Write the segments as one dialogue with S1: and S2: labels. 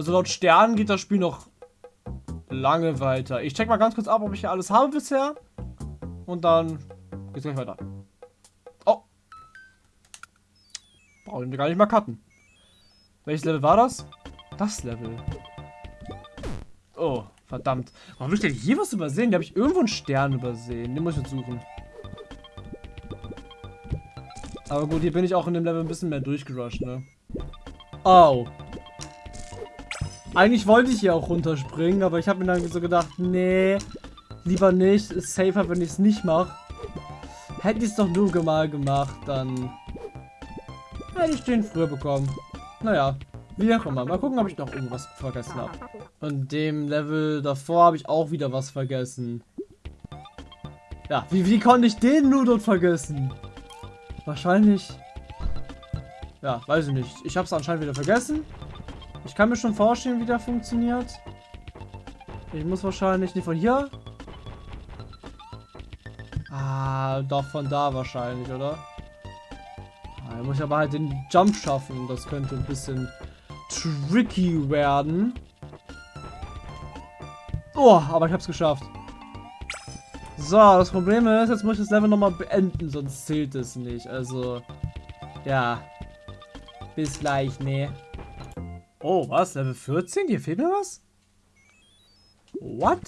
S1: Also laut Sternen geht das Spiel noch lange weiter. Ich check mal ganz kurz ab, ob ich hier alles habe bisher. Und dann geht's gleich weiter. Oh. Brauchen wir gar nicht mal cutten. Welches Level war das? Das Level. Oh, verdammt. Warum habe ich denn hier was übersehen? Da habe ich irgendwo einen Stern übersehen. Den muss ich jetzt suchen. Aber gut, hier bin ich auch in dem Level ein bisschen mehr durchgerusht, ne? Oh. Eigentlich wollte ich hier auch runterspringen, aber ich habe mir dann so gedacht, nee, lieber nicht. Ist safer, wenn ich es nicht mache. Hätte ich es doch nur mal gemacht, dann hätte ich den früher bekommen. Naja, wie auch immer. Mal gucken, ob ich noch irgendwas vergessen habe. Und dem Level davor habe ich auch wieder was vergessen. Ja, wie, wie konnte ich den nur dort vergessen? Wahrscheinlich... Ja, weiß ich nicht. Ich habe es anscheinend wieder vergessen. Ich kann mir schon vorstellen, wie der funktioniert. Ich muss wahrscheinlich nicht von hier. Ah, doch von da wahrscheinlich, oder? Ah, da muss ich aber halt den Jump schaffen. Das könnte ein bisschen tricky werden. Oh, aber ich hab's geschafft. So, das Problem ist, jetzt muss ich das Level nochmal beenden, sonst zählt es nicht. Also, ja. Bis gleich, ne. Oh, was? Level 14? Hier fehlt mir was? What?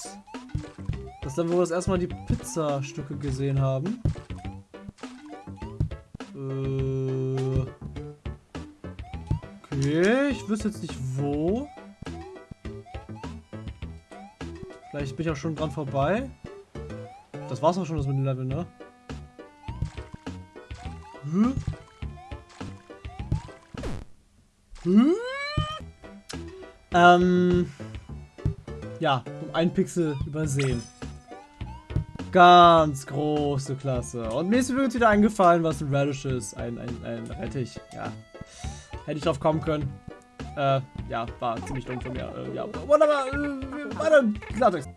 S1: Das Level, wo wir das erstmal die Pizzastücke gesehen haben. Äh. Okay, ich wüsste jetzt nicht wo. Vielleicht bin ich auch schon dran vorbei. Das war's auch schon das mit dem Level, ne? Hm? Hm? Ähm. Ja, um einen Pixel übersehen. Ganz große Klasse. Und mir ist übrigens wieder eingefallen, was ein Radish ist. Ein, ein, ein Rettich. Ja. Hätte ich drauf kommen können. Äh, ja, war ziemlich dumm von mir. Äh, ja, wunderbar. Äh, weiter Klartext.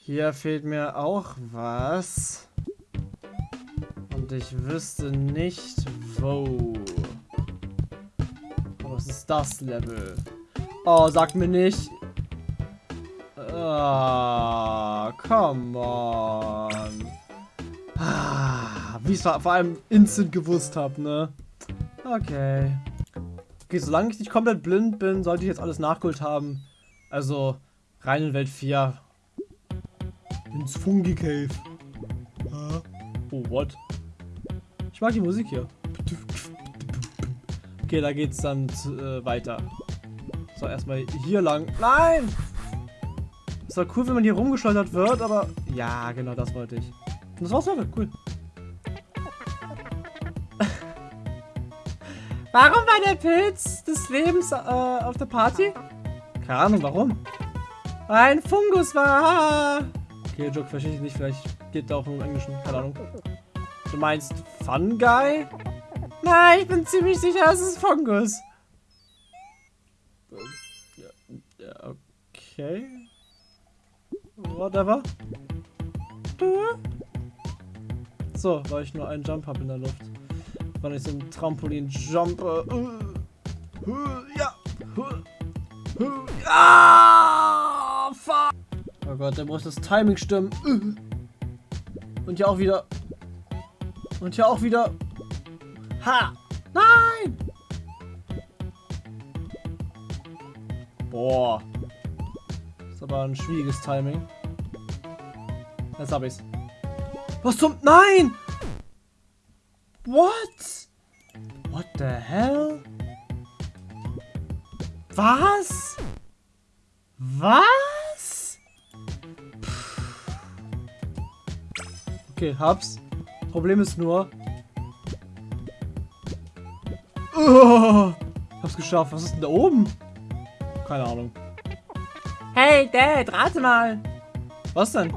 S1: Hier fehlt mir auch was. Und ich wüsste nicht, wo. Was ist das Level? Oh, sag mir nicht. Ah, come on. Ah, wie ich es vor allem instant gewusst habe, ne? Okay. Okay, solange ich nicht komplett blind bin, sollte ich jetzt alles nachgeholt haben. Also, rein in Welt 4. Ins Fungi Cave. Oh, what? Ich mag die Musik hier. Okay, da geht's dann äh, weiter. So, erstmal hier lang. Nein! Ist doch cool, wenn man hier rumgeschleudert wird, aber... Ja, genau, das wollte ich. Und das war's Level, cool. warum war der Pilz des Lebens äh, auf der Party? Keine Ahnung, warum. Ein Fungus war... Okay, Joke verstehe ich nicht, vielleicht geht da auch im Englischen, keine Ahnung. Du meinst Fungi? Nein, ich bin ziemlich sicher, es ist Fungus. Okay. Whatever. So, weil ich nur einen Jump habe in der Luft. Weil ich so ein Trampolin-Jump. Ja. Ah, fuck. Oh Gott, der muss das Timing stimmen. Und hier auch wieder. Und hier auch wieder. Ha! Nein! Boah. Ist aber ein schwieriges Timing. Jetzt hab ich's. Was zum... Nein! What? What the hell? Was? Was? Okay, hab's. Problem ist nur... Oh, hab's geschafft. Was ist denn da oben? Keine Ahnung. Hey, Dad, rate mal. Was denn?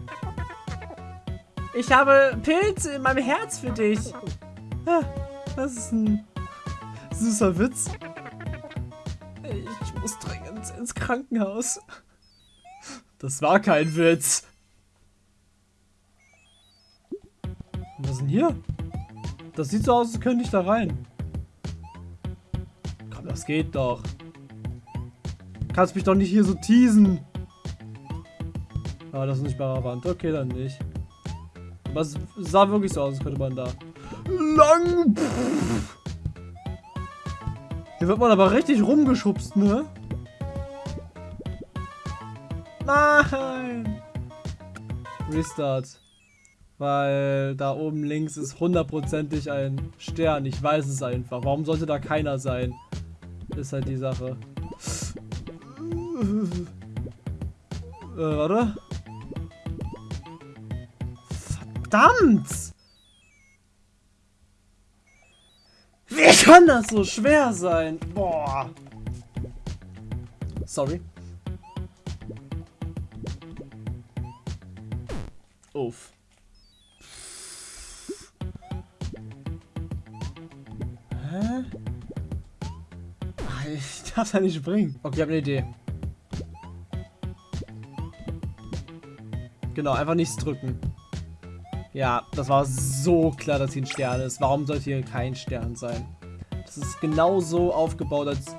S1: Ich habe Pilze in meinem Herz für dich. Das ist ein süßer Witz. Ich muss dringend ins Krankenhaus. Das war kein Witz. Was ist denn hier? Das sieht so aus, als könnte ich da rein. Komm, das geht doch. Kannst mich doch nicht hier so teasen. Ah, das ist nicht bei Wand. Okay, dann nicht. Aber es sah wirklich so aus, als könnte man da lang. Hier wird man aber richtig rumgeschubst, ne? Nein! Restart. Weil da oben links ist hundertprozentig ein Stern. Ich weiß es einfach. Warum sollte da keiner sein? Ist halt die Sache. Äh, warte. Verdammt! Wie kann das so schwer sein? Boah. Sorry. Uff. Hä? Ich darf da nicht springen. Okay, ich habe eine Idee. Genau, einfach nichts drücken. Ja, das war so klar, dass hier ein Stern ist. Warum sollte hier kein Stern sein? Das ist genau so aufgebaut, als...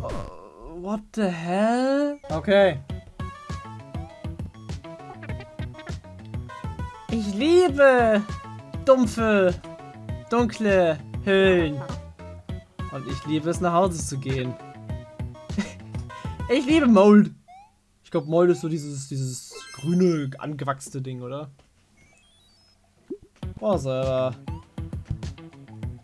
S1: Uh, what the hell? Okay. Ich liebe dumpfe, dunkle Höhlen. Und ich liebe es, nach Hause zu gehen. ich liebe Mold. Ich glaube, Mold ist so dieses, dieses grüne, angewachsene Ding, oder? Oh, selber.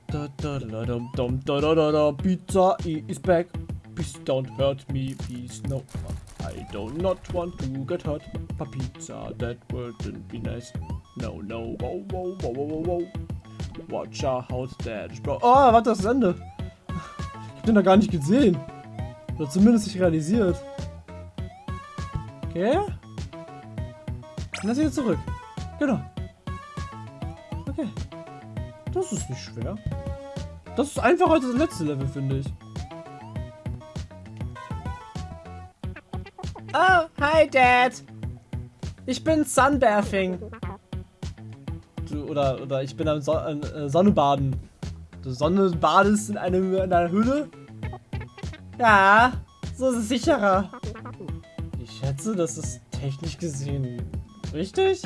S1: Da, da, da, da, da, da, da, da, Pizza is back. Please don't hurt me, please. No, I do not want to get hurt. Pa pizza, that wouldn't be nice. No, no, wow, wow, wow, wow, wow. Watch out, that bro. Oh, warte, das ist Ende. Ich hab den da gar nicht gesehen. Oder zumindest nicht realisiert. Okay. Und dann wieder zurück. Genau. Okay. Das ist nicht schwer. Das ist einfacher als das letzte Level, finde ich. Oh, hi Dad. Ich bin Sunbathing. Du, oder, oder ich bin am so äh, Sonnenbaden. Du Sonne badest in, einem, in einer Höhle? Ja, so ist es sicherer. Ich schätze, das ist technisch gesehen richtig.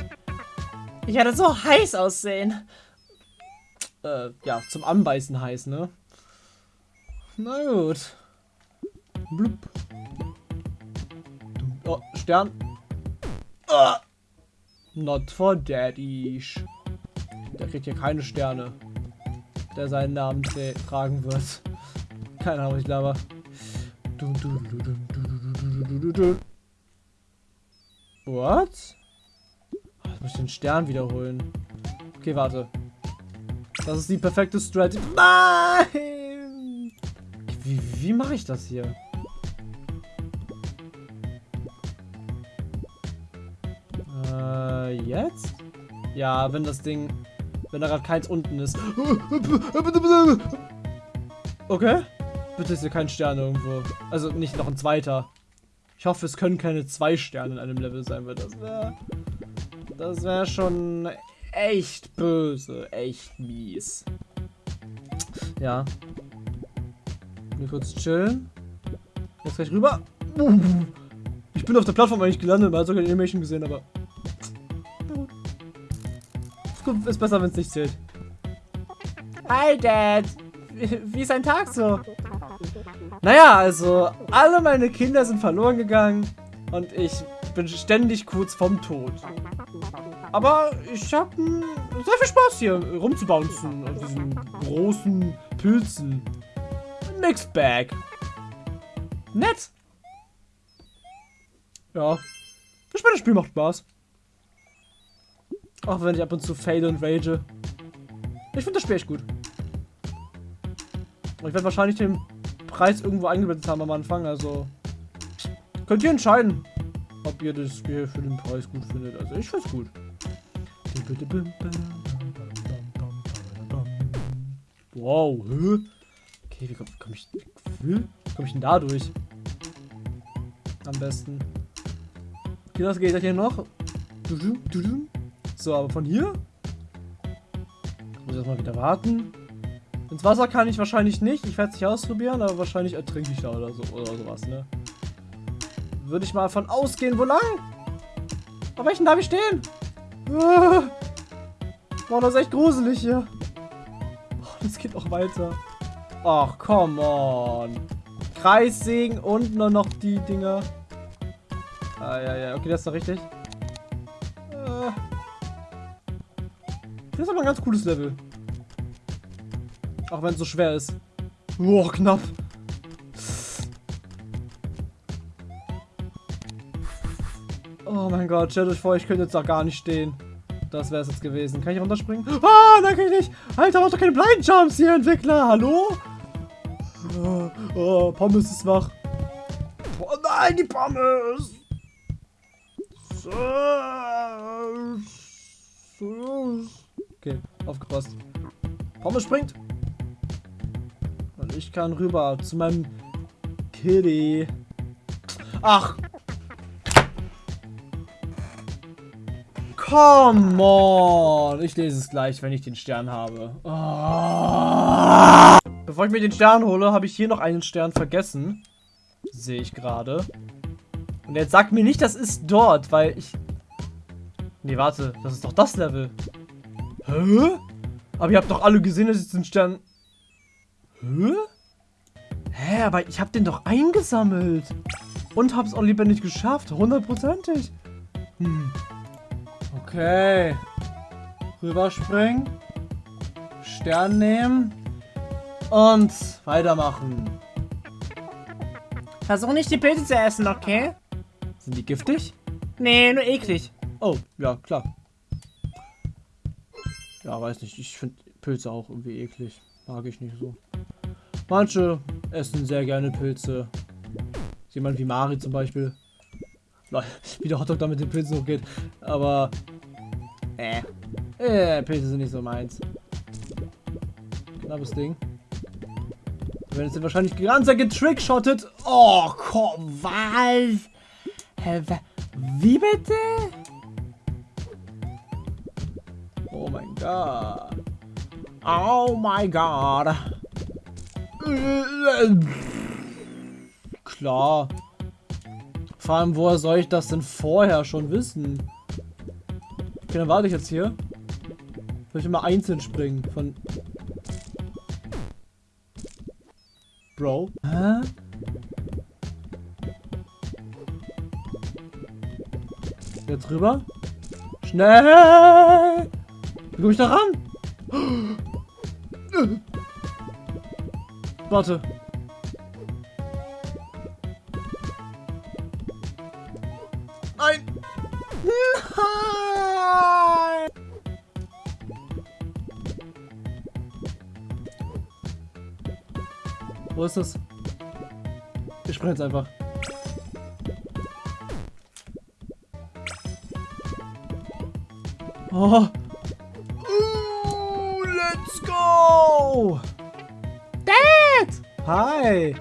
S1: Ich werde so heiß aussehen. Äh, ja, zum Anbeißen heiß, ne? Na gut. Blub. Oh, Stern. Ah. Not for daddy. Der kriegt hier keine Sterne. Der seinen Namen tragen wird. Keine Ahnung, ich glaube. What? Muss ich den Stern wiederholen. Okay, warte. Das ist die perfekte Strategy. Nein! Wie, wie mache ich das hier? Äh, jetzt? Ja, wenn das Ding... Wenn da gerade keins unten ist. Okay. Bitte ist hier kein Stern irgendwo. Also nicht noch ein zweiter. Ich hoffe, es können keine zwei Sterne in einem Level sein, weil das wäre... Das wäre schon echt böse, echt mies. Ja. Hier kurz chillen. Jetzt gleich rüber. Ich bin auf der Plattform eigentlich gelandet, man hat sogar die Animation gesehen, aber... Ist besser, wenn es nicht zählt. Hi, Dad. Wie, ist ein Tag so? Naja, also, alle meine Kinder sind verloren gegangen und ich bin ständig kurz vom Tod. Aber ich habe sehr viel Spaß hier rumzubouncen auf diesen großen Pilzen. Mixed Bag. Nett. Ja. Das Spiel macht Spaß. Auch wenn ich ab und zu fail und rage. Ich finde das Spiel echt gut. ich werde wahrscheinlich den Preis irgendwo eingebettet haben am Anfang, also könnt ihr entscheiden, ob ihr das Spiel für den Preis gut findet. Also ich finde es gut. Wow, hä? Okay, wie komme komm ich, wie komm ich denn da durch? Am besten. Okay, was geht das hier noch? So, aber von hier? Muss ich erstmal wieder warten. Ins Wasser kann ich wahrscheinlich nicht. Ich werde es nicht ausprobieren, aber wahrscheinlich ertrinke ich da oder so oder sowas, ne? Würde ich mal von ausgehen. Wo lang? Auf welchen darf ich stehen? Ah. Boah, das ist echt gruselig hier. Oh, das geht auch weiter. Ach, come on. Kreissägen und nur noch die Dinger. Ah, ja, ja. Okay, das ist doch richtig. Äh. Das ist aber ein ganz cooles Level. Auch wenn es so schwer ist. Boah, knapp. Oh mein Gott, stellt euch vor, ich könnte jetzt da gar nicht stehen. Das wäre es jetzt gewesen. Kann ich runterspringen? Ah, nein, kann ich nicht. Alter, mach doch keine Blind Jumps hier, Entwickler. Hallo? Oh, oh, Pommes ist wach. Oh nein, die Pommes. Okay, aufgepasst. Pommes springt. Und ich kann rüber zu meinem Kitty. Ach. Come on. Ich lese es gleich, wenn ich den Stern habe. Oh. Bevor ich mir den Stern hole, habe ich hier noch einen Stern vergessen. Sehe ich gerade. Und jetzt sagt mir nicht, das ist dort, weil ich... Nee, warte. Das ist doch das Level. Hä? Aber ihr habt doch alle gesehen, dass ich den Stern... Hä? Hä, aber ich habe den doch eingesammelt. Und hab's auch nicht geschafft. Hundertprozentig. Hm. Okay. Rüberspringen. Stern nehmen. Und weitermachen. Versuch nicht die Pilze zu essen, okay? Sind die giftig? Nee, nur eklig. Oh, ja, klar. Ja, weiß nicht. Ich finde Pilze auch irgendwie eklig. Mag ich nicht so. Manche essen sehr gerne Pilze. Jemand wie Mari zum Beispiel. Wie der Hotdog da mit den Pilzen hochgeht. Aber. Äh. Äh, Pilze sind nicht so meins. Knappes Ding. Wir werden jetzt wahrscheinlich ganz getrickshottet. Oh, komm, was? Hä, wie bitte? Oh mein Gott. Oh mein Gott. Klar. Vor allem, woher soll ich das denn vorher schon wissen? Okay, dann warte ich jetzt hier. Soll ich immer einzeln springen? Von... Bro? Hä? Jetzt rüber? Schnell! Wie komme ich da ran? Warte. Wo ist das? Ich springe jetzt einfach. Oh. Uh, let's go! Dad! Hi!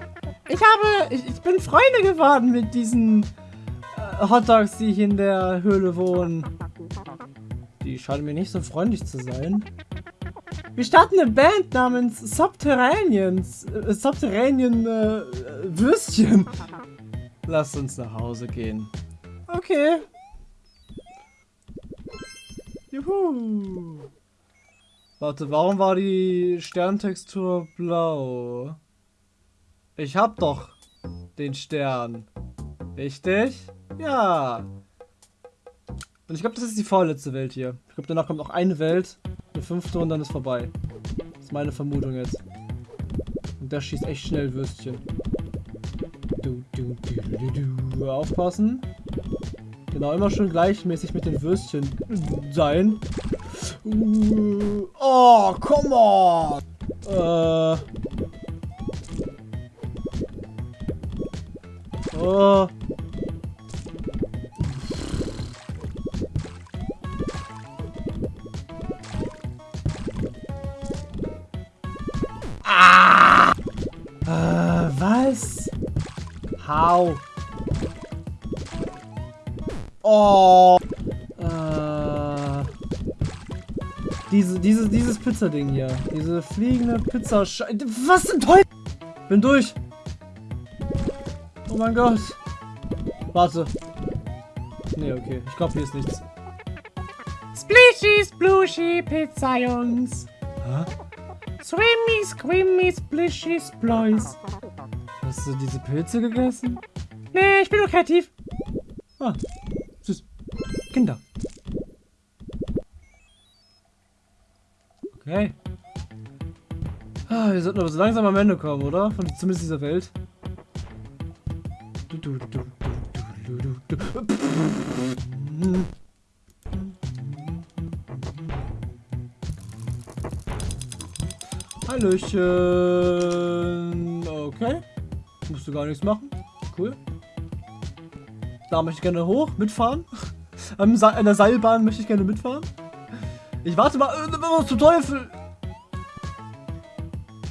S1: Ich habe... Ich, ich bin Freunde geworden mit diesen äh, Hotdogs, die hier in der Höhle wohnen. Die scheinen mir nicht so freundlich zu sein. Wir starten eine Band namens Subterraneans. Äh, Subterranean äh, Würstchen. Lass uns nach Hause gehen. Okay. Juhu. Warte, warum war die Sterntextur blau? Ich hab doch den Stern. Richtig? Ja. Und ich glaube, das ist die vorletzte Welt hier. Ich glaube, danach kommt noch eine Welt, eine fünfte und dann ist vorbei. Das ist meine Vermutung jetzt. Und der schießt echt schnell Würstchen. Du, du, du, du, du. Aufpassen. Genau, immer schön gleichmäßig mit den Würstchen sein. Uh, oh, come on! Äh. Oh. How? Oh. Äh. Diese, diese, dieses Pizzading hier. Diese fliegende Pizza. Was zum Teufel? Bin durch. Oh mein Gott. Warte. Nee, okay. Ich glaube, hier ist nichts.
S2: Splishy, Splushy, Pizza, Jungs.
S1: Hä?
S2: Swimmy, Squimmy, Splishy, Splois.
S1: Hast du diese Pilze gegessen?
S2: Nee, ich bin nur kreativ.
S1: Ah, süß. Kinder. Okay. Ah, wir sollten aber so langsam am Ende kommen, oder? Von zumindest dieser Welt. Hallöchen. Okay. Musst du gar nichts machen. Cool. Da möchte ich gerne hoch, mitfahren. An der Seilbahn möchte ich gerne mitfahren. Ich warte mal. Äh, was zum Teufel?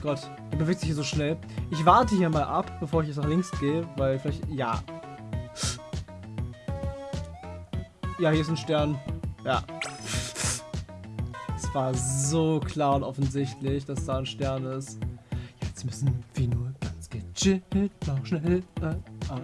S1: Gott, er bewegt sich hier so schnell. Ich warte hier mal ab, bevor ich jetzt nach links gehe, weil vielleicht. Ja. Ja, hier ist ein Stern. Ja. Es war so klar und offensichtlich, dass da ein Stern ist. Jetzt müssen wir nur gechillt noch schnell äh,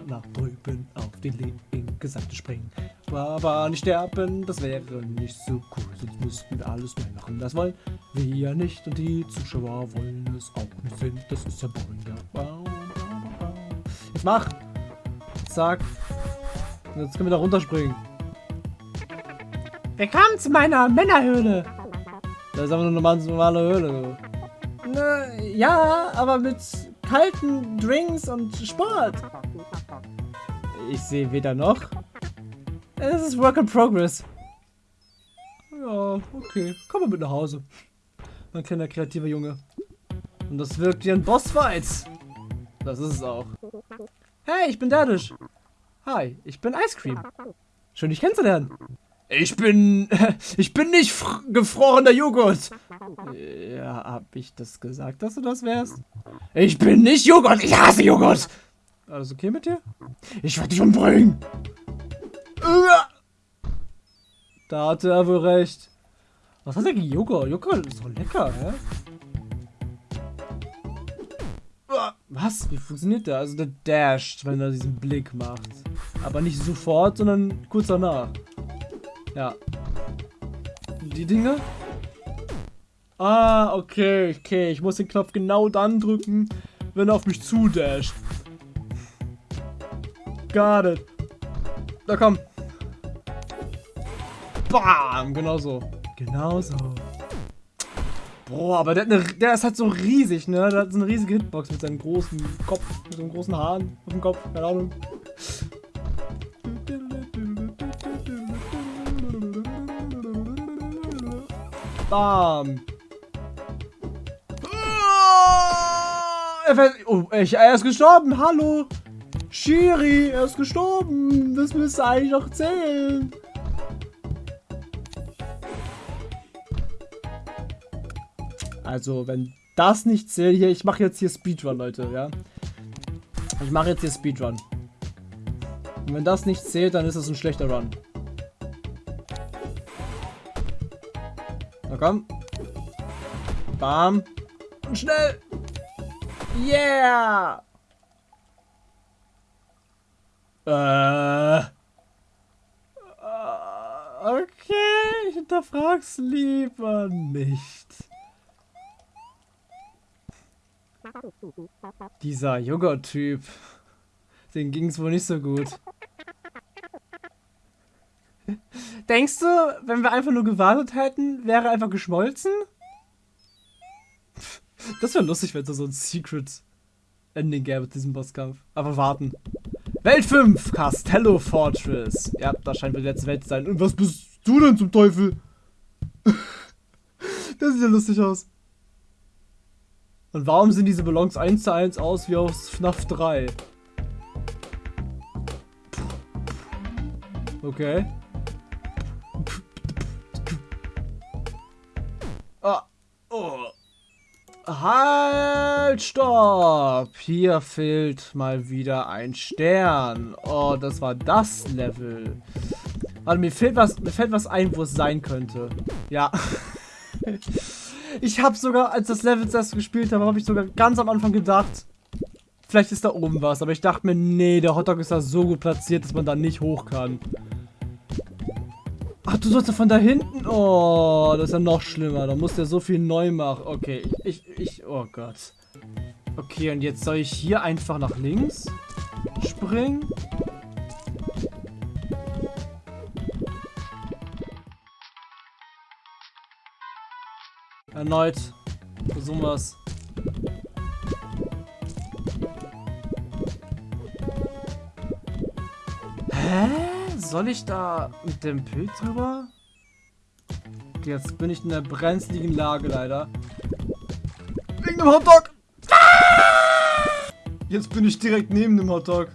S1: nach drüben auf die linke Seite springen. Aber nicht sterben, das wäre nicht so cool. Sonst müssten wir alles machen. Das wollen wir ja nicht und die Zuschauer wollen es auch nicht sehen. Das ist ja boring. Jetzt mach! Zack. Jetzt können wir da runterspringen.
S2: Willkommen zu meiner Männerhöhle.
S1: Das ist aber eine normale, Höhle.
S2: Na, ja, aber mit kalten Drinks und Sport.
S1: Ich sehe weder noch. Es ist Work in Progress. Ja, okay. Komm mal mit nach Hause. Mein kleiner kreativer Junge. Und das wirkt wie ein Bossfight. Das ist es auch. Hey, ich bin Daddish. Hi, ich bin Ice Cream. Schön, dich kennenzulernen. Ich bin... Ich bin nicht gefrorener Joghurt. Ja, hab ich das gesagt, dass du das wärst? Ich bin nicht Joghurt. Ich hasse Joghurt. Alles okay mit dir? Ich werde dich umbringen. Da hatte er wohl recht. Was hat er gegen Joghurt? Joghurt ist so lecker, hä? Was? Wie funktioniert der? Also der dasht, wenn er diesen Blick macht. Aber nicht sofort, sondern kurz danach. Ja. Die Dinge? Ah, okay, okay. Ich muss den Knopf genau dann drücken, wenn er auf mich zudasht. Got it. Da komm. Bam! Genau so. Genau so. Boah, aber der, eine, der ist halt so riesig, ne? Der hat so eine riesige Hitbox mit seinem großen Kopf, mit so einem großen Haaren auf dem Kopf, keine Ahnung. Bam! Fällt, oh, er ist gestorben, hallo! Shiri, er ist gestorben. Das müsste eigentlich noch zählen. Also, wenn das nicht zählt, hier, ich mache jetzt hier Speedrun, Leute, ja. Ich mache jetzt hier Speedrun. Und wenn das nicht zählt, dann ist das ein schlechter Run. Komm. Bam. Und schnell. Yeah. Äh. Okay, ich hinterfrag's lieber nicht. Dieser Joghurt-Typ. Den ging's wohl nicht so gut. Denkst du, wenn wir einfach nur gewartet hätten, wäre einfach geschmolzen? Das wäre lustig, wenn es so ein Secret Ending gäbe mit diesem Bosskampf. Aber warten. Welt 5, Castello Fortress. Ja, da scheint die letzte Welt zu sein. Und was bist du denn zum Teufel? das sieht ja lustig aus. Und warum sehen diese Ballons 1 zu 1 aus wie aus FNAF 3? Okay. Oh. Halt, stopp! Hier fehlt mal wieder ein Stern. Oh, das war das Level. Also mir fehlt was, mir fällt was ein, wo es sein könnte. Ja. ich habe sogar, als das Level zuerst gespielt habe, habe ich sogar ganz am Anfang gedacht, vielleicht ist da oben was. Aber ich dachte mir, nee, der Hotdog ist da so gut platziert, dass man da nicht hoch kann. Ach, du sollst ja von da hinten? Oh, das ist ja noch schlimmer. Da musst du ja so viel neu machen. Okay, ich, ich, ich, oh Gott. Okay, und jetzt soll ich hier einfach nach links springen? Erneut. Versuchen wir es. Hä? Soll ich da mit dem Pilz drüber? Jetzt bin ich in der brenzligen Lage leider. Wegen dem Hotdog! Jetzt bin ich direkt neben dem Hotdog.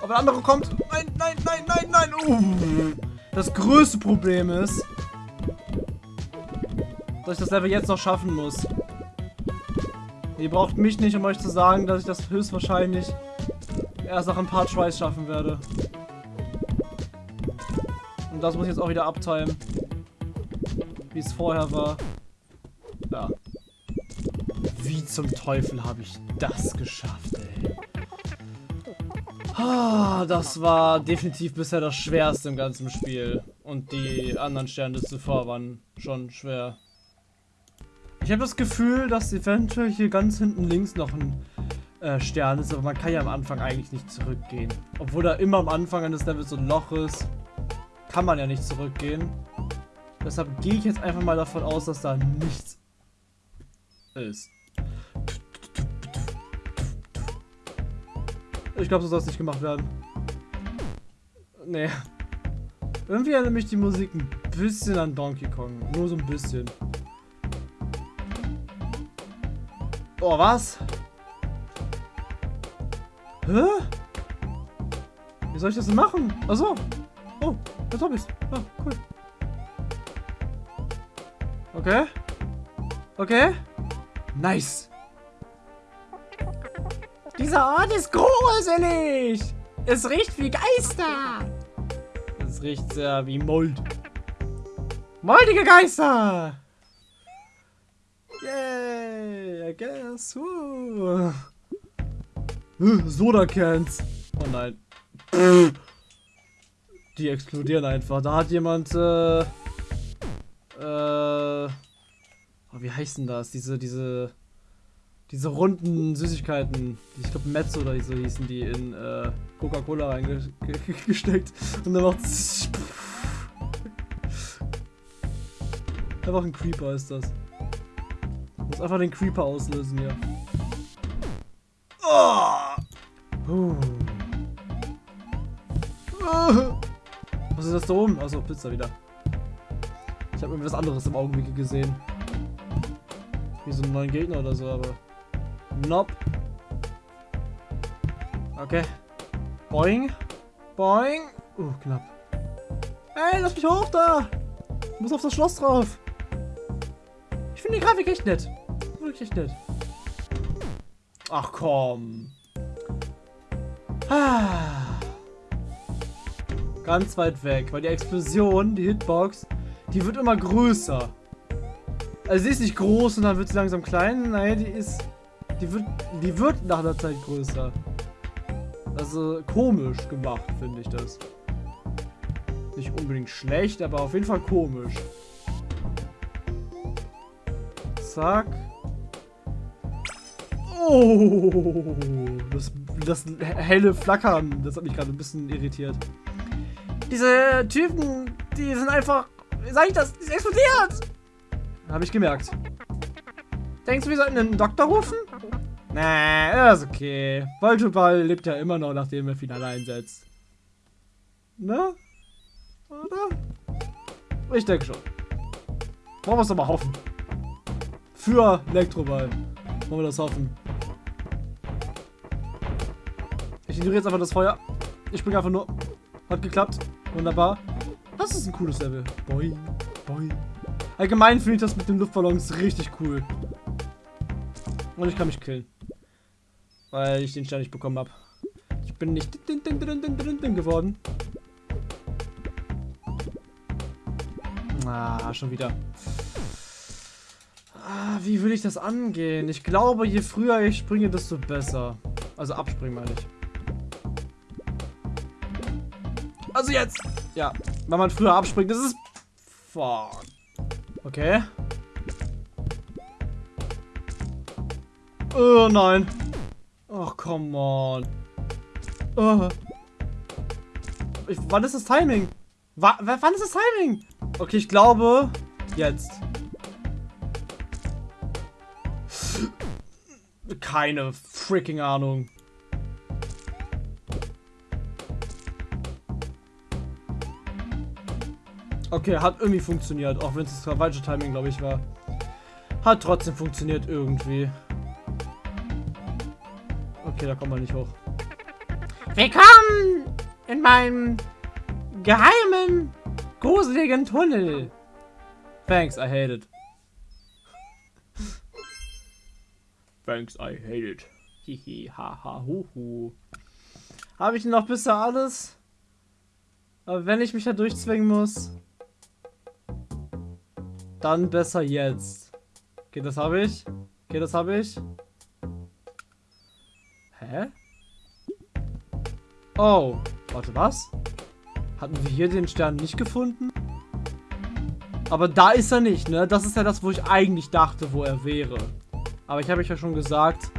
S1: Aber der andere kommt. Nein, nein, nein, nein, nein. Uh. Das größte Problem ist, dass ich das Level jetzt noch schaffen muss. Ihr braucht mich nicht, um euch zu sagen, dass ich das höchstwahrscheinlich erst nach ein paar Tries schaffen werde. Und das muss ich jetzt auch wieder abtimen. Wie es vorher war. Ja. Wie zum Teufel habe ich das geschafft, ey. Ah, das war definitiv bisher das Schwerste im ganzen Spiel. Und die anderen Sterne zuvor waren schon schwer. Ich habe das Gefühl, dass eventuell hier ganz hinten links noch ein äh, Stern ist, aber man kann ja am Anfang eigentlich nicht zurückgehen. Obwohl da immer am Anfang eines Levels so ein Loch ist, kann man ja nicht zurückgehen. Deshalb gehe ich jetzt einfach mal davon aus, dass da nichts ist. Ich glaube, so soll es nicht gemacht werden. Nee. Irgendwie erinnert mich die Musik ein bisschen an Donkey Kong. Nur so ein bisschen. Oh, was? Hä? Wie soll ich das denn machen? Achso. Oh, jetzt hab ich's. Ah, cool. Okay. Okay. Nice.
S2: Dieser Ort ist gruselig. Es riecht wie Geister.
S1: Es riecht sehr wie Mold.
S2: Moldige Geister.
S1: Yay, I guess. Uh. Soda Cans. Oh nein. Die explodieren einfach. Da hat jemand, äh, äh, oh, wie heißen das? Diese, diese, diese runden Süßigkeiten. Ich glaube Mezzo oder so hießen die in äh, Coca-Cola reingesteckt. Und dann macht Einfach ein Creeper ist das. Muss einfach den Creeper auslösen hier. Oh. Uh. Ist das da oben? Achso, Pizza wieder. Ich habe irgendwie was anderes im Augenblick gesehen. Wie so einen neuen Gegner oder so, aber. Nope. Okay. Boing. Boing. Uh, knapp. Ey, lass mich hoch da! Ich muss auf das Schloss drauf. Ich finde die Grafik echt nett. Wirklich nett. Ach komm. Ah. Ganz weit weg, weil die Explosion, die Hitbox, die wird immer größer. Also sie ist nicht groß und dann wird sie langsam klein. Nein, die ist. Die wird. Die wird nach einer Zeit größer. Also komisch gemacht, finde ich das. Nicht unbedingt schlecht, aber auf jeden Fall komisch. Zack. Oh, das, das helle Flackern, das hat mich gerade ein bisschen irritiert. Diese Typen, die sind einfach, wie sag ich das, die sind explodiert. Habe ich gemerkt. Denkst du, wir sollten einen Doktor rufen? Nee, ist okay. Voltoball lebt ja immer noch, nachdem er Finale einsetzt. Ne? Oder? Ich denke schon. Wollen wir es doch mal hoffen. Für Elektroball. Wollen wir das hoffen. Ich ignoriere jetzt einfach das Feuer. Ich springe einfach nur. Hat geklappt. Wunderbar. Das ist ein cooles Level. Boing, boing. Allgemein finde ich das mit den Luftballons richtig cool. Und ich kann mich killen. Weil ich den Stern nicht bekommen habe. Ich bin nicht geworden. Ah, schon wieder. Ah, wie will ich das angehen? Ich glaube, je früher ich springe, desto besser. Also abspringen meine ich. Also jetzt! Ja, wenn man früher abspringt, das ist... Fuck. Okay. Oh nein. Oh, come on. Oh. Ich, wann ist das Timing? Wa wann ist das Timing? Okay, ich glaube, jetzt. Keine freaking Ahnung. Okay, hat irgendwie funktioniert, auch wenn es das falsche Timing, glaube ich, war. Hat trotzdem funktioniert irgendwie. Okay, da kommt man nicht hoch.
S2: Willkommen in meinem geheimen, gruseligen Tunnel.
S1: Thanks, I hate it. Thanks, I hate it. Hihi, haha, huhu. Habe ich noch bisher alles? Aber wenn ich mich da durchzwingen muss, dann besser jetzt. Okay, das habe ich. Okay, das habe ich. Hä? Oh, warte, was? Hatten wir hier den Stern nicht gefunden? Aber da ist er nicht, ne? Das ist ja das, wo ich eigentlich dachte, wo er wäre. Aber ich habe euch ja schon gesagt,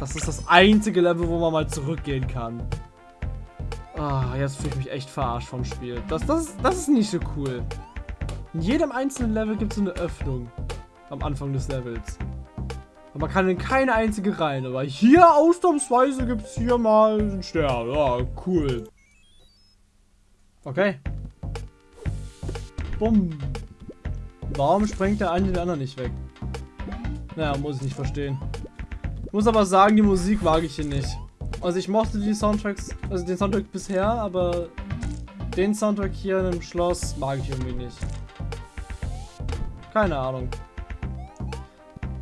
S1: das ist das einzige Level, wo man mal zurückgehen kann. Ah, jetzt fühle ich mich echt verarscht vom Spiel. Das, das, das ist nicht so cool. In jedem einzelnen Level gibt es eine Öffnung. Am Anfang des Levels. Und man kann in keine einzige rein. Aber hier ausnahmsweise gibt es hier mal einen Stern. Ja, cool. Okay. Bumm. Warum sprengt der eine den anderen nicht weg? Naja, muss ich nicht verstehen. Muss aber sagen, die Musik mag ich hier nicht. Also ich mochte die Soundtracks, also den Soundtrack bisher, aber den Soundtrack hier im Schloss mag ich irgendwie nicht. Keine Ahnung.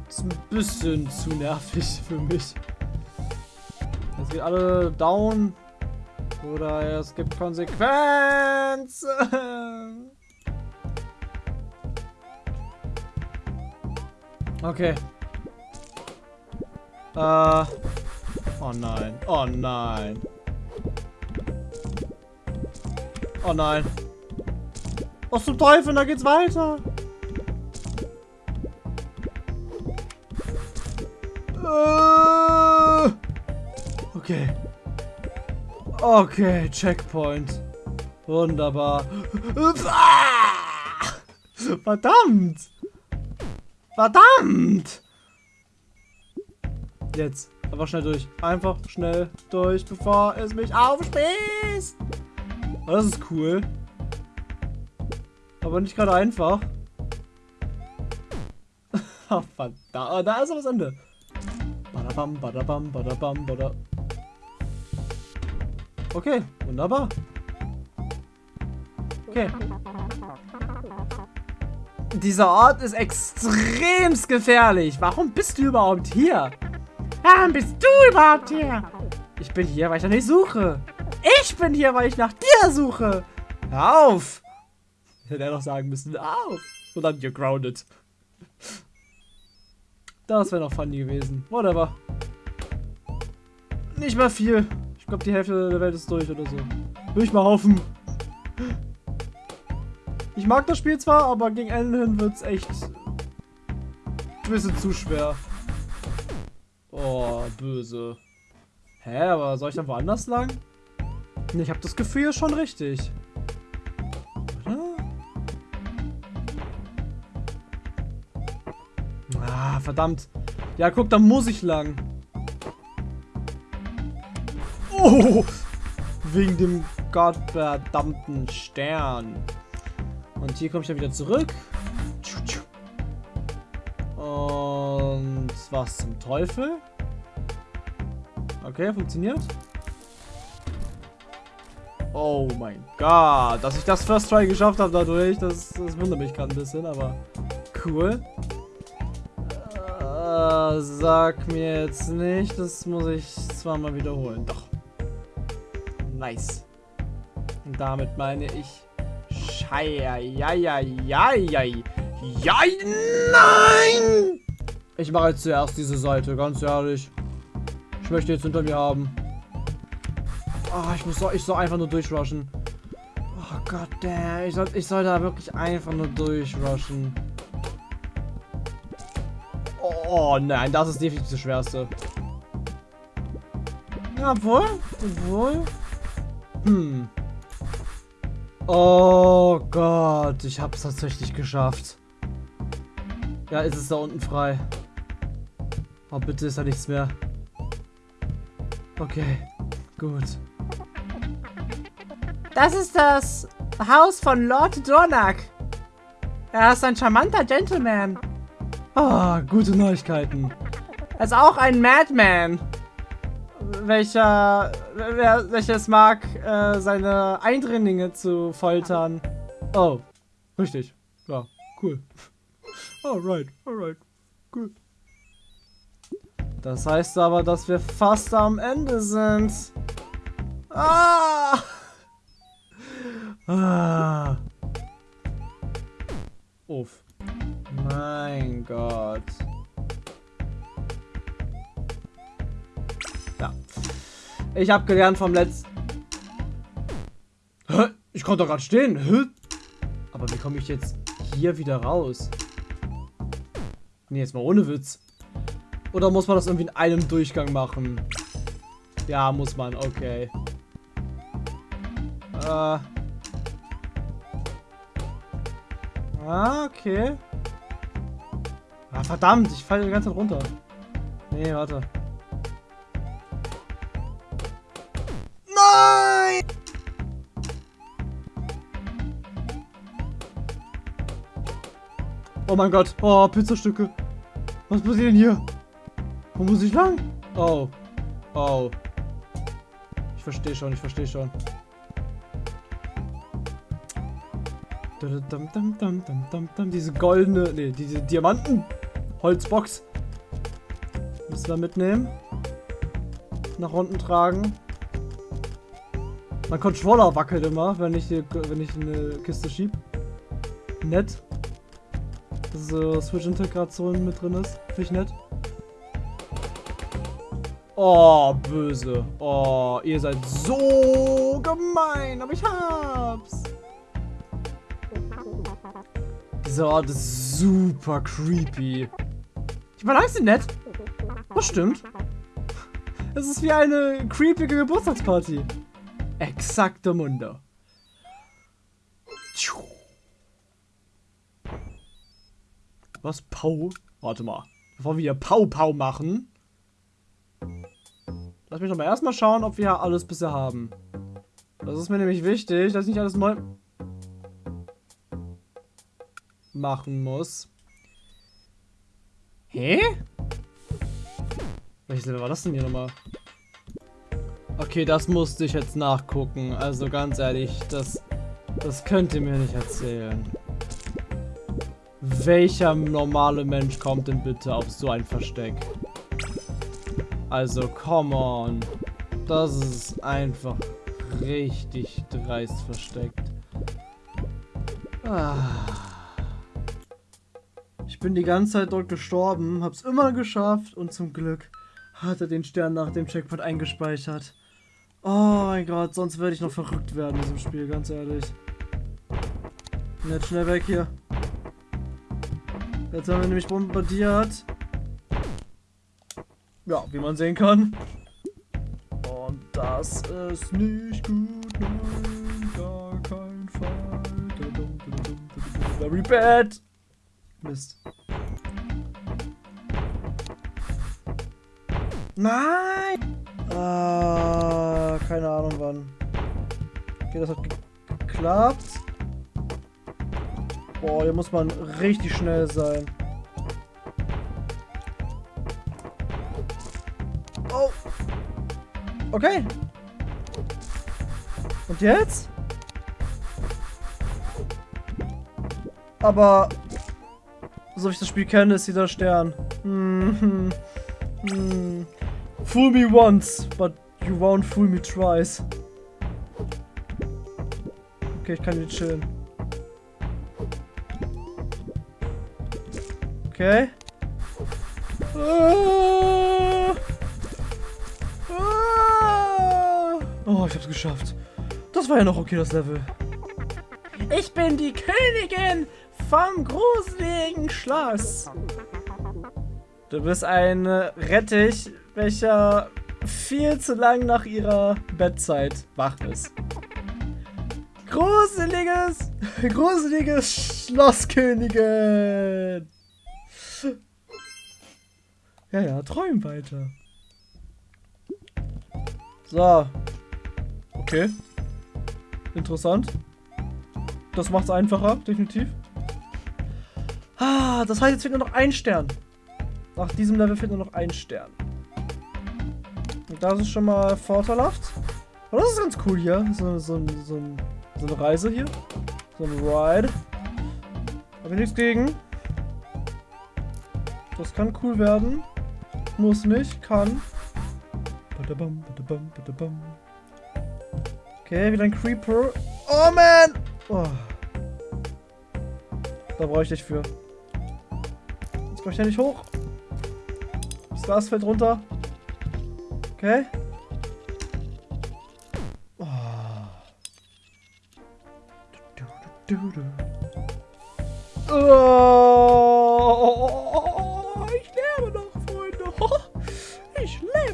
S1: Ist ein bisschen zu nervig für mich. Jetzt geht alle down. Oder es gibt Konsequenzen. Okay. Äh. Oh nein. Oh nein. Oh nein. Was zum Teufel? Da geht's weiter. Äh. Okay. Okay, Checkpoint. Wunderbar. Verdammt! Verdammt! Jetzt. Einfach schnell durch. Einfach schnell durch, bevor es mich aufspießt. Oh, das ist cool. Aber nicht gerade einfach. Ach, verdammt. Oh, da ist aber das Ende. Badabam, badabam, badabam, badabam. Okay, wunderbar. Okay. Dieser Ort ist extremst gefährlich. Warum bist du überhaupt hier?
S2: Warum bist du überhaupt hier?
S1: Ich bin hier, weil ich nach dir suche. Ich bin hier, weil ich nach dir suche. Hör auf. Hätte er noch sagen müssen, auf. Und dann you're grounded. Das wäre noch funny gewesen. Whatever. Nicht mehr viel. Ich glaube, die Hälfte der Welt ist durch oder so. Will ich mal hoffen. Ich mag das Spiel zwar, aber gegen Ende hin wird es echt ein bisschen zu schwer. Oh, böse. Hä, aber soll ich dann woanders lang? Ich habe das Gefühl schon richtig. Ah, verdammt. Ja, guck, da muss ich lang. Oh! Wegen dem gottverdammten Stern. Und hier komme ich dann wieder zurück. Was zum Teufel? Okay, funktioniert. Oh mein Gott, dass ich das First Try geschafft habe dadurch, das, das wundert mich gerade ein bisschen, aber cool. Äh, sag mir jetzt nicht, das muss ich zweimal wiederholen. Doch. Nice. Und damit meine ich Scheier, ja, ja, ja, ja, ja, nein! Ich mache jetzt zuerst diese Seite, ganz ehrlich. Ich möchte jetzt hinter mir haben. Oh, ich muss so, ich soll einfach nur durchrushen. Oh Gott, damn. Ich soll, ich soll da wirklich einfach nur durchrushen. Oh nein, das ist definitiv das Schwerste.
S2: Obwohl, obwohl.
S1: Hm. Oh Gott, ich habe es tatsächlich geschafft. Ja, ist es da unten frei. Oh, bitte ist da nichts mehr. Okay, gut.
S2: Das ist das Haus von Lord Dornak. Er ist ein charmanter Gentleman.
S1: Ah, gute Neuigkeiten.
S2: Er ist auch ein Madman. Welcher, wer, welches mag, äh, seine Eindringlinge zu foltern.
S1: Oh, richtig. Ja, cool. Alright, alright. Cool. Das heißt aber, dass wir fast am Ende sind. Ah! Ah. Uff. Mein Gott. Ja. Ich habe gelernt vom letzten... Hä? Ich konnte doch gerade stehen. Hä? Aber wie komme ich jetzt hier wieder raus? Nee, jetzt mal ohne Witz. Oder muss man das irgendwie in einem Durchgang machen? Ja, muss man. Okay. Äh... Ah, okay. Ah, verdammt, ich falle die ganze Zeit runter. Nee, warte. Nein! Oh mein Gott. Oh, Pizzastücke. Was passiert denn hier? Wo muss ich lang? Oh. Oh. Ich verstehe schon, ich verstehe schon. Diese goldene, nee, diese Diamanten Holzbox. Müssen wir mitnehmen. Nach unten tragen. Mein Controller wackelt immer, wenn ich, wenn ich eine Kiste schieb. Nett. Dass so Switch-Integration mit drin ist. Finde ich nett. Oh, böse. Oh, ihr seid so gemein, aber ich hab's. Dieser Ort ist super creepy. Die Bananen sind nett. Das stimmt. Es ist wie eine creepige Geburtstagsparty. Exakte Mundo. Was? Pau? Warte mal. Bevor wir hier Pau Pau machen. Lass mich doch mal erstmal schauen, ob wir alles bisher haben. Das ist mir nämlich wichtig, dass ich nicht alles neu machen muss. Hä? Welches Level war das denn hier nochmal? Okay, das musste ich jetzt nachgucken. Also ganz ehrlich, das, das könnt ihr mir nicht erzählen. Welcher normale Mensch kommt denn bitte auf so ein Versteck? Also, come on. Das ist einfach richtig dreist versteckt. Ah bin die ganze Zeit dort gestorben, hab's immer geschafft und zum Glück hat er den Stern nach dem Checkpoint eingespeichert. Oh mein Gott, sonst werde ich noch verrückt werden in diesem Spiel, ganz ehrlich. Jetzt schnell weg hier. Jetzt haben wir nämlich bombardiert. Ja, wie man sehen kann. Und das ist nicht gut, nein, gar kein Fall. Very bad. Mist. Nein! Ah, keine Ahnung wann. Okay, das hat geklappt. Boah, hier muss man richtig schnell sein. Oh! Okay. Und jetzt? Aber so wie ich das Spiel kenne, ist dieser Stern. Hm, hm. Fool me once, but you won't fool me twice. Okay, ich kann hier chillen. Okay. Ah. Ah. Oh, ich hab's geschafft. Das war ja noch okay, das Level.
S2: Ich bin die Königin vom gruseligen Schloss.
S1: Du bist ein Rettich, welcher viel zu lang nach ihrer Bettzeit wach ist. Gruseliges, gruseliges Schlosskönigin. Ja, ja, träum weiter. So. Okay. Interessant. Das macht's einfacher, definitiv. Ah, das heißt, jetzt fehlt nur noch ein Stern. Nach diesem Level fehlt nur noch ein Stern. Und das ist schon mal vorteilhaft. Und das ist ganz cool hier. So, so, so, so eine Reise hier. So ein Ride. Habe ich nichts gegen. Das kann cool werden. Muss nicht, kann. Okay, wieder ein Creeper. Oh man! Oh. Da brauche ich dich für. Jetzt komme ich ja nicht hoch. Das Glas fällt runter. Okay. Oh. Du, du, du, oh.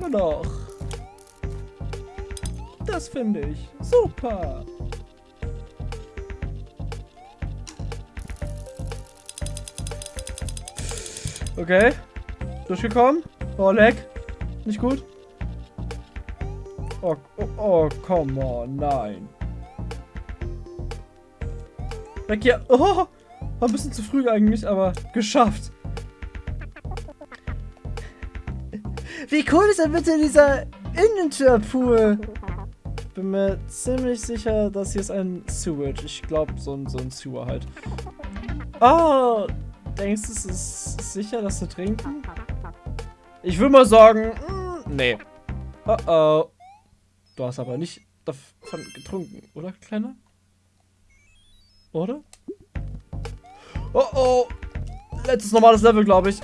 S1: Lebe noch. Das finde ich super. Okay. Durchgekommen. Oh, leck. Nicht gut. Oh, oh, oh, come on, nein. Weg hier. Oh, war ein bisschen zu früh eigentlich, aber geschafft. Wie cool ist denn bitte dieser Innentürpool? Bin mir ziemlich sicher, dass hier ist ein Sewage. Ich glaube, so ein, so ein Sewer halt. Oh, denkst du, es ist sicher, das zu trinken? Ich will mal sagen, mh, hm, nee. Oh oh. Du hast aber nicht davon getrunken, oder, Kleiner? Oder? Oh oh. Letztes normales Level, glaube ich.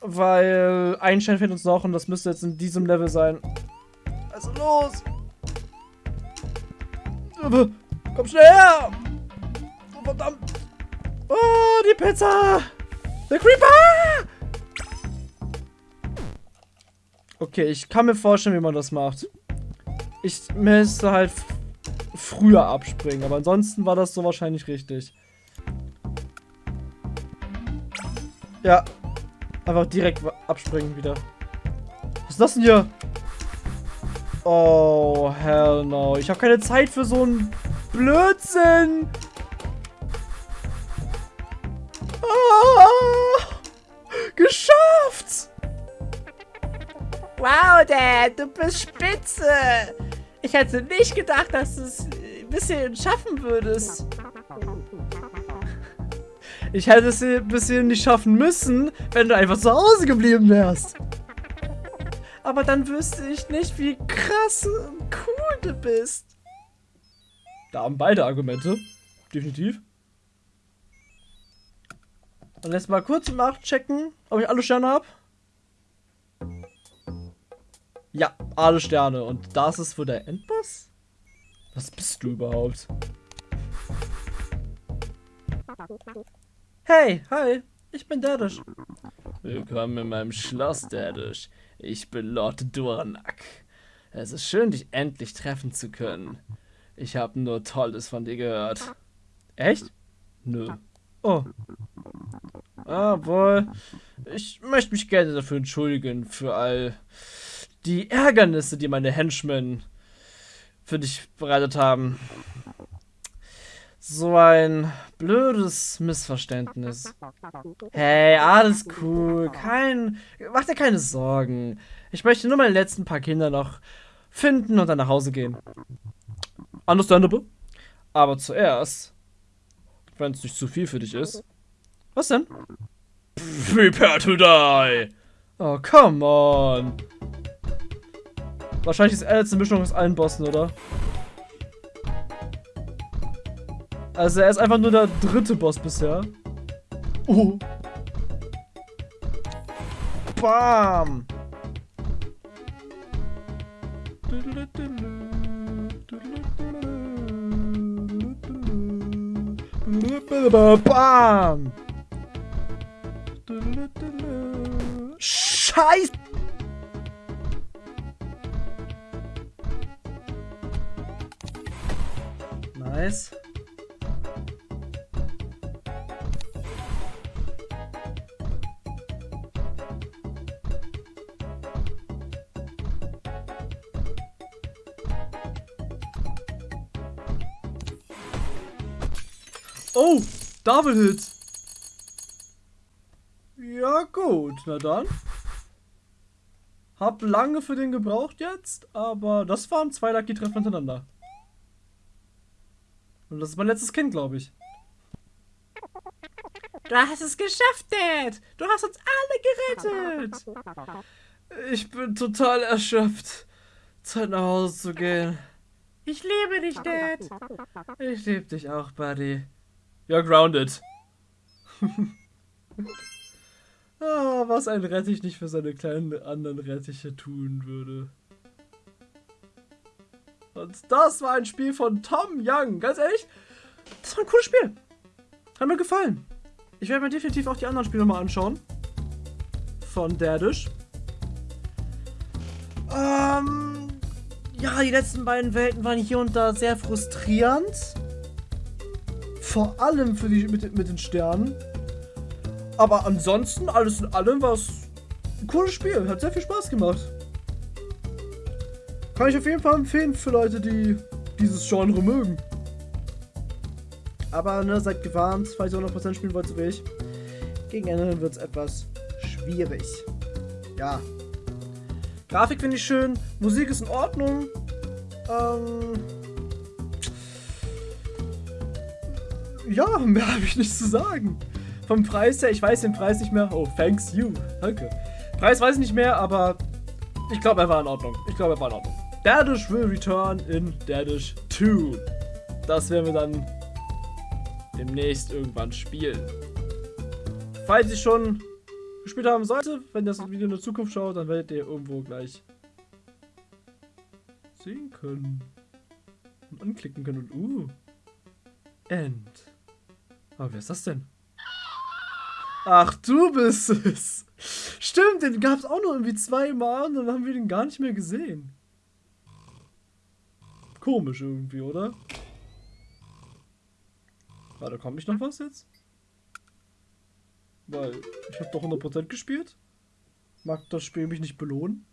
S1: Weil ein Stein fehlt uns noch und das müsste jetzt in diesem Level sein. Also los! Komm schnell her! Oh, verdammt! Oh, die Pizza! Der Creeper! Okay, ich kann mir vorstellen, wie man das macht. Ich müsste halt früher abspringen, aber ansonsten war das so wahrscheinlich richtig. Ja. Einfach direkt abspringen wieder. Was ist das denn hier? Oh, hell no. Ich habe keine Zeit für so einen Blödsinn. Ah, geschafft!
S2: Wow, Dad, du bist spitze. Ich hätte nicht gedacht, dass du es ein bisschen schaffen würdest.
S1: Ich hätte es ein bisschen nicht schaffen müssen, wenn du einfach zu Hause geblieben wärst. Aber dann wüsste ich nicht, wie krass und cool du bist. Da haben beide Argumente. Definitiv. Und jetzt mal kurz nachchecken, ob ich alle Sterne habe. Ja, alle Sterne. Und das ist für der Endboss? Was bist du überhaupt? Hey, hi, ich bin Dadish.
S3: Willkommen in meinem Schloss, Dadish. Ich bin Lord Durnak. Es ist schön, dich endlich treffen zu können. Ich habe nur Tolles von dir gehört.
S1: Echt?
S3: Nö.
S1: Oh. Obwohl, ich möchte mich gerne dafür entschuldigen, für all die Ärgernisse, die meine Henchmen für dich bereitet haben. So ein blödes Missverständnis. Hey, alles cool. Kein. Mach dir keine Sorgen. Ich möchte nur meine letzten paar Kinder noch finden und dann nach Hause gehen. Understandable. Aber zuerst, wenn es nicht zu viel für dich ist. Was denn?
S3: Prepare to die!
S1: Oh, come on. Wahrscheinlich ist er jetzt eine Mischung aus allen Bossen, oder? Also er ist einfach nur der dritte Boss bisher. Oh. Bam. Bam. Scheiße. Nice. Double Hit. Ja gut, na dann. Hab lange für den gebraucht jetzt, aber das waren zwei Lucky Treffer hintereinander. Und das ist mein letztes Kind, glaube ich.
S2: Du hast es geschafft, Dad. Du hast uns alle gerettet.
S1: Ich bin total erschöpft. Zeit nach Hause zu gehen.
S2: Ich liebe dich, Dad.
S1: Ich liebe dich auch, Buddy. You're grounded. ah, was ein Rettich nicht für seine kleinen anderen Rettiche tun würde. Und das war ein Spiel von Tom Young. Ganz ehrlich, das war ein cooles Spiel. Hat mir gefallen. Ich werde mir definitiv auch die anderen Spiele mal anschauen. Von Derdish. Ähm, ja, die letzten beiden Welten waren hier und da sehr frustrierend. Vor allem für die mit, mit den Sternen. Aber ansonsten, alles in allem, war es ein cooles Spiel. Hat sehr viel Spaß gemacht. Kann ich auf jeden Fall empfehlen für Leute, die dieses Genre mögen. Aber ne, seid gewarnt, falls ihr 100% spielen wollt, so wie ich. Gegen Ende wird es etwas schwierig. Ja. Grafik finde ich schön, Musik ist in Ordnung. Ähm ja, mehr habe ich nicht zu sagen. Vom Preis her, ich weiß den Preis nicht mehr. Oh, thanks you. Danke. Preis weiß ich nicht mehr, aber ich glaube, er war in Ordnung. Ich glaube, er war in Ordnung. Daddish will return in Daddish 2. Das werden wir dann demnächst irgendwann spielen. Falls ich schon gespielt haben sollte, wenn das Video in der Zukunft schaut, dann werdet ihr irgendwo gleich sehen können. Und anklicken können und uh. End. Aber wer ist das denn? Ach, du bist es. Stimmt, den gab es auch noch irgendwie zweimal und dann haben wir den gar nicht mehr gesehen. Komisch irgendwie, oder? Warte, kommt nicht noch was jetzt? Weil ich habe doch 100% gespielt. Mag das Spiel mich nicht belohnen?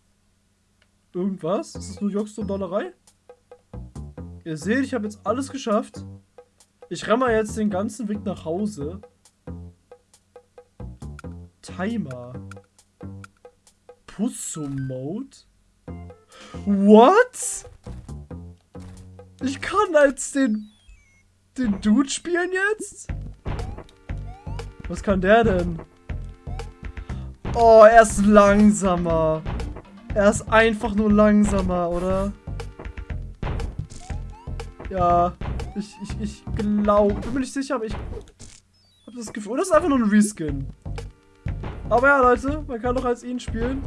S1: Irgendwas? Ist das nur Jux und Dollerei? Ihr seht, ich habe jetzt alles geschafft. Ich renne mal jetzt den ganzen Weg nach Hause. Timer. Pussum Mode? What? Ich kann als den den Dude spielen jetzt? Was kann der denn? Oh, er ist langsamer. Er ist einfach nur langsamer, oder? Ja, ich, ich, ich glaube, bin mir nicht sicher, aber ich habe das Gefühl, das ist einfach nur ein Reskin. Aber ja, Leute, man kann doch als ihn spielen.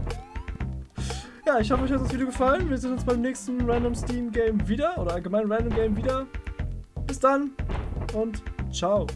S1: Ja, ich hoffe, euch hat das Video gefallen. Wir sehen uns beim nächsten Random Steam Game wieder oder allgemein Random Game wieder. Bis dann und ciao.